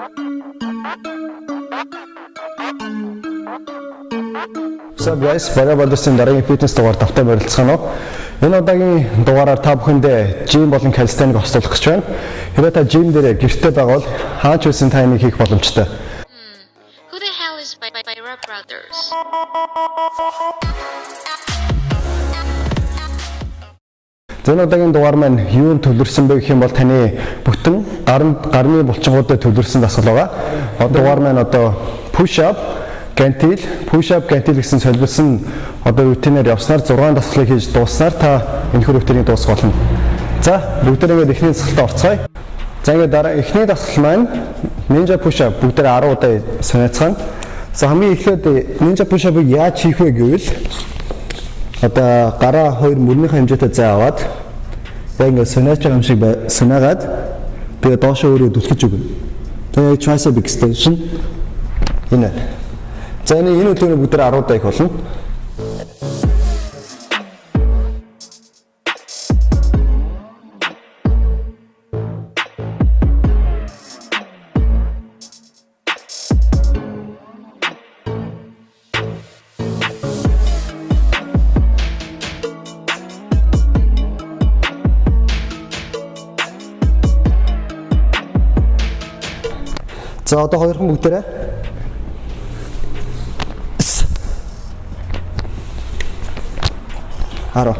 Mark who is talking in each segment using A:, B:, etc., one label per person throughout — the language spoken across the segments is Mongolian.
A: So guys, Bага Бодорсын дараагийн фитнес дугаар давтаа барилцгаана уу? Энэ удаагийн дугаараар та бүхэндээ жим болон калистеник хослуулах гэж байна. Хэрвээ та жим дээр гэртээ байгаа бол хаач үсэн та энийг хийх боломжтой.
B: Who the hell is by by, by Rob Brothers?
A: Энэ удаагийн дугаар маань юунд төвлөрсөн бэ гэх юм бол таны бүтэн гаранд гарны булчингуудад төвлөрсөн дасгал байгаа. Одоо дугаар маань одоо push up, гантил, push up, гантил гэсэн солилцсон одоо рутинээр явснаар 6 дасгалыг хийж дууснаар та энэхүү рутиныг дуусгах болно. За бүгдээ ингээд эхний дасгалтаа орцгоё. За ингээд дараа эхний дасгал маань ninja push up бүгдээ 10 удаа санаацгаана. За хамгийн эхлээд ninja push up-ыг яаж хийх вэ гэвэл одоо гараа хоёр мөрнийхөө хэмжээтэй зай аваад яг ингээд санаач байгаа юм шиг санаагаад тэгээ доошоо өөрөө түлхэж өгнө. Тэгээ tricep extension энэ. За энэ энэ үлгэрийн бүгд 10 удаа их болно. За одоо хоёрхан бүгдээрээ 10.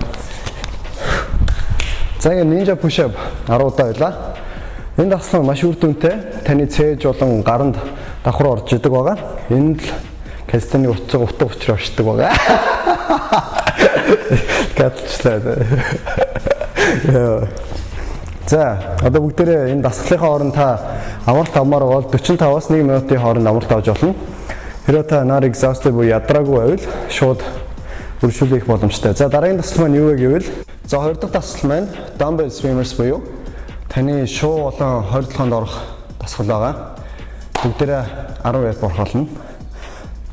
A: За ингэ ninja push up 10 удаа байлаа. Энэ дасгал маш үр дүнтэй. Таны цээж болон гаранд давхар орж идэг байгаа. Энэ л кастаны утга утга учраа авчдаг байгаа. Гатлаа. За одоо бүгдээрээ энэ дасгалынхаа хооронд та амралт авмаар бол 45-аас 1 минутын хооронд амралт авч болно. Хэрвээ та нар exhausted буюу ядраагүй байвал шууд үргэлжлүүлэх боломжтой. За дараагийн дасгал маань юу вэ гэвэл за хоёр дахь дасгал маань dumbbell swimmers буюу таны шуу болон хордлогоонд орох дасгал байгаа. Бүгдээрээ 10 реп борхолно.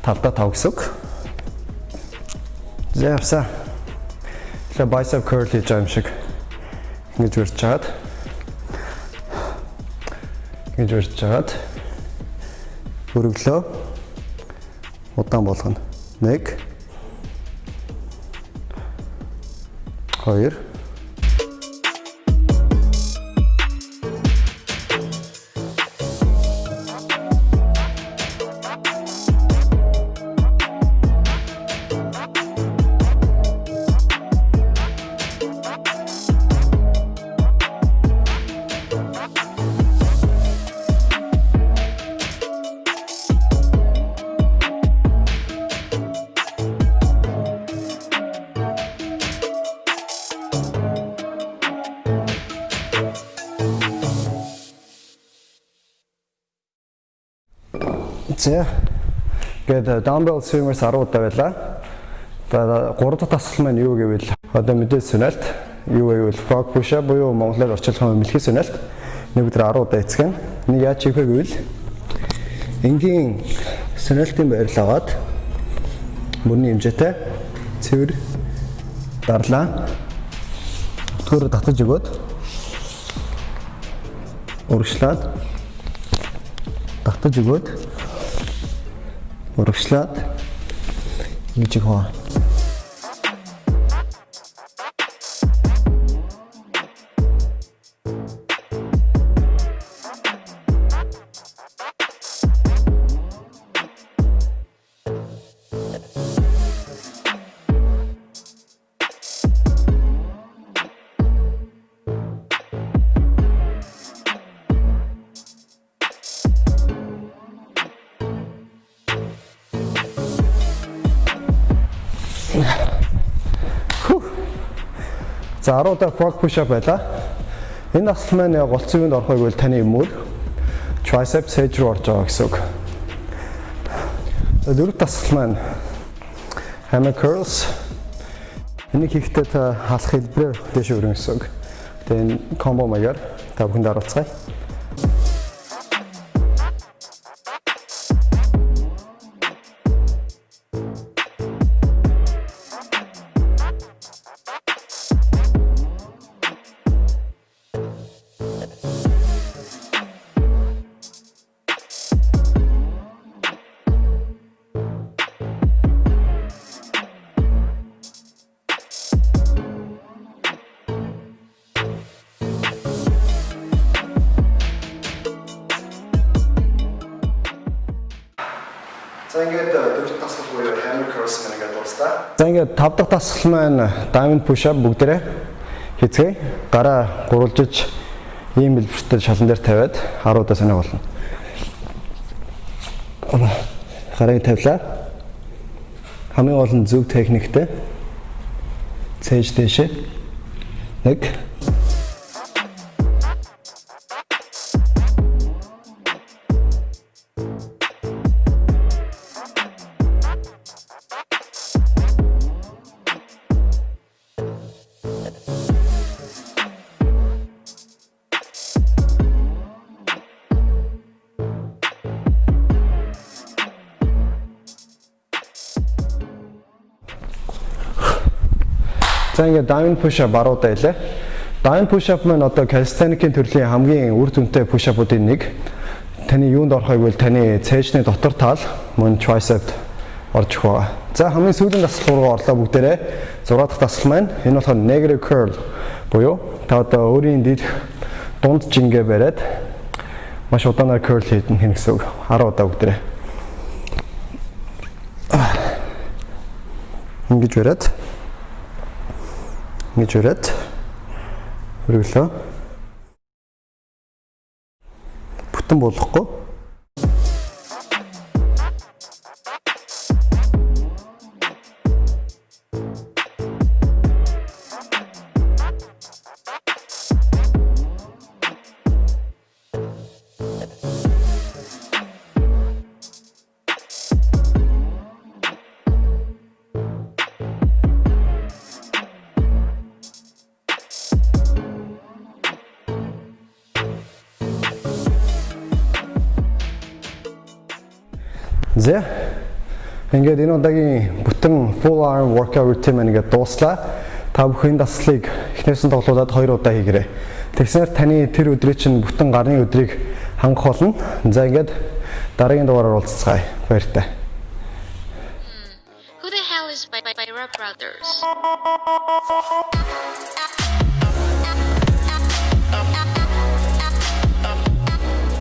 A: Талдаа 5 гэсэн үг. За явсаа. Тэгээ bicep curl хийж байгаа юм шиг ингэж үрж чаад ингэж үрж чаад өргөлөө удаан болгоно. 1 2 За. Гэт dumbbell swimmers 10 удаа байлаа. За 3 дахь дасгал маань юу гэвэл одоо мэдээ сүнэлт юу гэвэл frog push up буюу монголоор орчуулах юм мэлхий сүнэлт нэг өдөр 10 удаа эцгэн. Нэг яаж хийх вэ гэвэл энгийн сүнэлтийн байрлал аваад мөрний хэмжээтэй цэвэр дарлаа. Өтгөрө татаж өгөөд урагшлаад татаж өгөөд урагшлаад ингэж их За 10 удаа frog push up байлаа. Энэ дасгал маань яг голцын үнд орох байвал таны мөр triceps hedge руу орж байгаа гэсэн үг. За дөрөв дасгал маань hammer curls. Энийг хийхдээ та халах хэлбэрээр дэш өргөн гэсэн үг. Тэгээ энэ combo маягаар та бүхэнд харуулцгаая. Мэн ингээд дууслаа. За ингээд тав дахь дасгал маань diamond push up бүгдээрээ хийцгээе. Гараа гурвалжиж ийм бэлбэртэй шалан дээр тавиад 10 удаа санаа болно. Гарыг тавилаа. Хамгийн гол нь зөв техниктэй. Цээж дэшээ. Нэг За ингээд diamond push up баруудаа илээ. Diamond push up маань одоо calisthenics-ийн төрлийн хамгийн үр дүнтэй push up-уудын нэг. Таны юунд орохыг бол таны цээжний дотор тал мөн tricep орж их байгаа. За хамгийн сүүлийн дасгал руу орлоо бүгдээрээ. 6 дахь дасгал маань энэ болохоор negative curl буюу та одоо өөрийн дид дунд жингээ бариад маш удаанаар curl хийдэн хин гэсэн үг. 10 удаа бүгдээрээ. Ингэж бариад ингэж өрөөд хөргөлөө. Бүтэн болохгүй. За. Ингээд энэ удаагийн бүтэн full arm workout routine маань ингээд дууслаа. Та бүхэн даслыг эхнээс нь тоглуулад 2 удаа хийгээрэй. Тэгснээр таны тэр өдрийн чинь бүтэн гарны өдрийг хангах болно. За ингээд дараагийн дугаараар уулзцгаая. Баяртай.
B: Who the hell is by by, by Rob Brothers?